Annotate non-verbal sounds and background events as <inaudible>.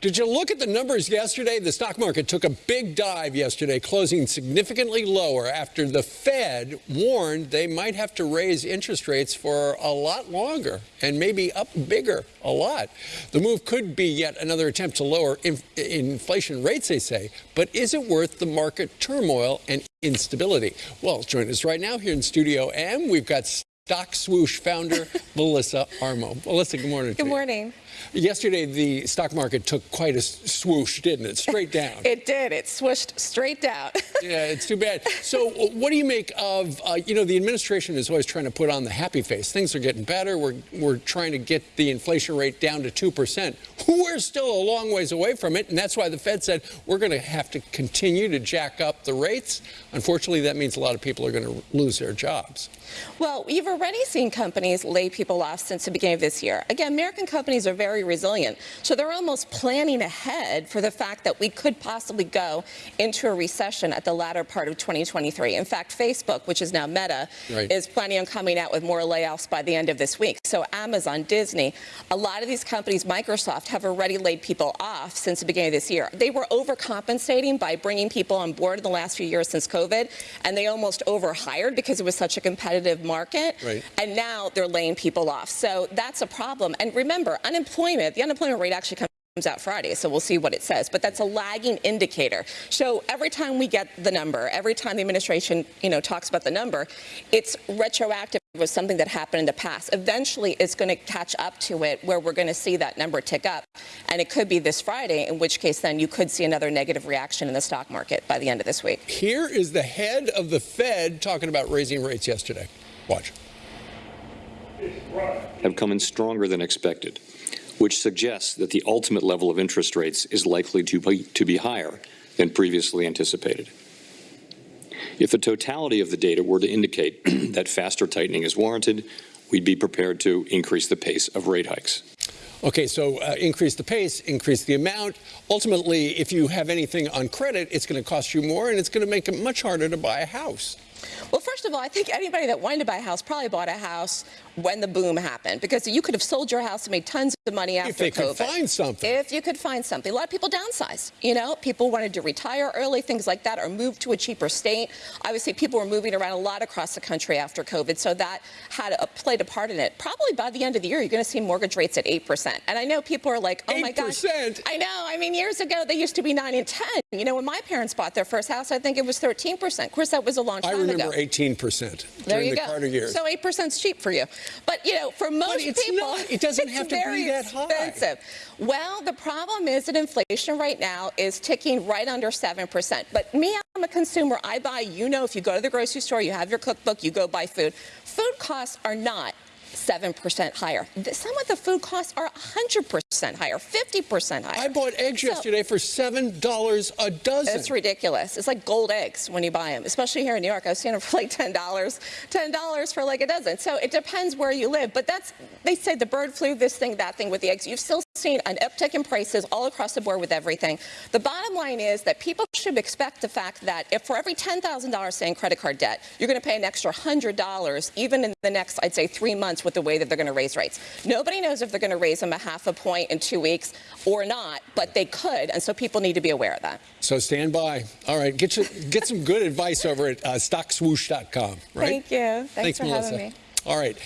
Did you look at the numbers yesterday? The stock market took a big dive yesterday, closing significantly lower after the Fed warned they might have to raise interest rates for a lot longer and maybe up bigger a lot. The move could be yet another attempt to lower inf inflation rates, they say, but is it worth the market turmoil and instability? Well, join us right now here in Studio M. We've got Stock Swoosh founder Melissa Armo. Melissa, good morning. Good morning. Yesterday, the stock market took quite a swoosh, didn't it? Straight <laughs> down. it did. It swooshed straight down. <laughs> yeah, it's too bad. So, what do you make of, uh, you know, the administration is always trying to put on the happy face. Things are getting better. We're, we're trying to get the inflation rate down to 2%. We're still a long ways away from it, and that's why the Fed said we're going to have to continue to jack up the rates. Unfortunately, that means a lot of people are going to lose their jobs. Well, you've already seen companies lay people off since the beginning of this year. Again, American companies are very resilient, so they're almost planning ahead for the fact that we could possibly go into a recession at the latter part of 2023. In fact, Facebook, which is now Meta, right. is planning on coming out with more layoffs by the end of this week. So Amazon, Disney, a lot of these companies, Microsoft, have already laid people off since the beginning of this year. They were overcompensating by bringing people on board in the last few years since COVID, and they almost overhired because it was such a competitive market. Right. And now they're laying people off. So that's a problem. And remember, unemployment, the unemployment rate actually comes out Friday, so we'll see what it says. But that's a lagging indicator. So every time we get the number, every time the administration, you know, talks about the number, it's retroactive with something that happened in the past. Eventually, it's going to catch up to it where we're going to see that number tick up. And it could be this Friday, in which case then you could see another negative reaction in the stock market by the end of this week. Here is the head of the Fed talking about raising rates yesterday. Watch. Have come in stronger than expected which suggests that the ultimate level of interest rates is likely to be, to be higher than previously anticipated. If the totality of the data were to indicate <clears throat> that faster tightening is warranted, we'd be prepared to increase the pace of rate hikes. Okay, so uh, increase the pace, increase the amount. Ultimately, if you have anything on credit, it's going to cost you more and it's going to make it much harder to buy a house. Well, first of all, I think anybody that wanted to buy a house probably bought a house when the boom happened because you could have sold your house and made tons of money after COVID. if they COVID. Could find something. If you could find something. A lot of people downsized. You know, people wanted to retire early, things like that, or move to a cheaper state. Obviously, people were moving around a lot across the country after COVID, so that had a, played a part in it. Probably by the end of the year, you're going to see mortgage rates at 8%. And I know people are like, oh 8%. my gosh. I know. I mean, years ago, they used to be 9 and 10. You know, when my parents bought their first house, I think it was 13%. Of course, that was a long time remember ago. 18% during the go. Carter years. So 8% is cheap for you. But, you know, for most people, not, it doesn't have to be that expensive. high. Well, the problem is that inflation right now is ticking right under 7%. But me, I'm a consumer. I buy, you know, if you go to the grocery store, you have your cookbook, you go buy food. Food costs are not 7% higher. Some of the food costs are 100% higher, 50% higher. I bought eggs so, yesterday for $7 a dozen. It's ridiculous. It's like gold eggs when you buy them, especially here in New York. I was seeing them for like $10, $10 for like a dozen. So it depends where you live. But that's, they say the bird flu, this thing, that thing with the eggs. You've still seen an uptick in prices all across the board with everything. The bottom line is that people should expect the fact that if for every $10,000 say in credit card debt, you're going to pay an extra $100 even in the next, I'd say, three months with the way that they're going to raise rates. Nobody knows if they're going to raise them a half a point in two weeks or not, but they could, and so people need to be aware of that. So stand by. All right, get you, get some good advice over at uh, stockswoosh.com. Right? Thank you. Thanks, Thanks for Melissa. having me. All right.